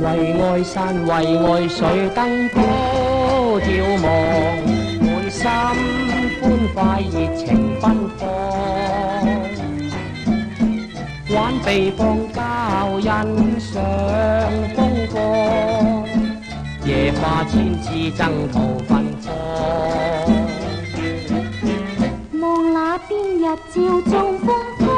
为爱山，为爱水，灯高眺望，满心欢快，热情奔放。玩地放交，欣赏风光，野花千枝争途芬芳。望那边，日照中光。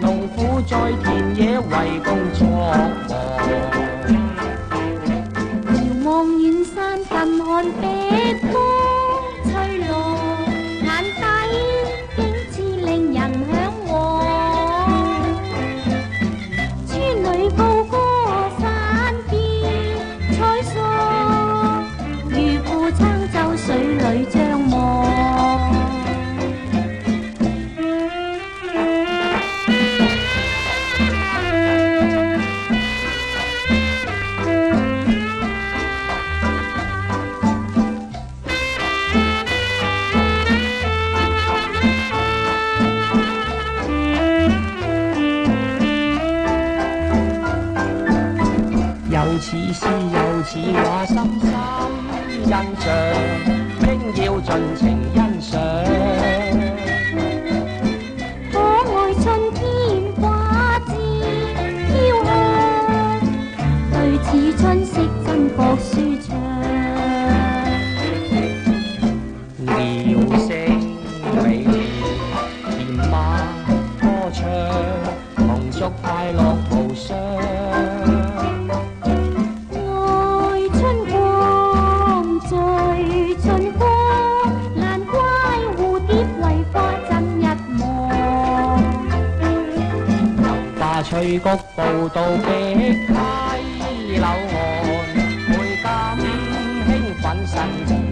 农夫在田野为工作忙。似诗又似画，深深欣赏，应要尽情欣赏。可爱春天花枝飘香，最似春色真国舒畅。鸟声美妙，甜花歌唱，同祝快乐无双。翠谷步道的溪柳岸，倍感兴奋神。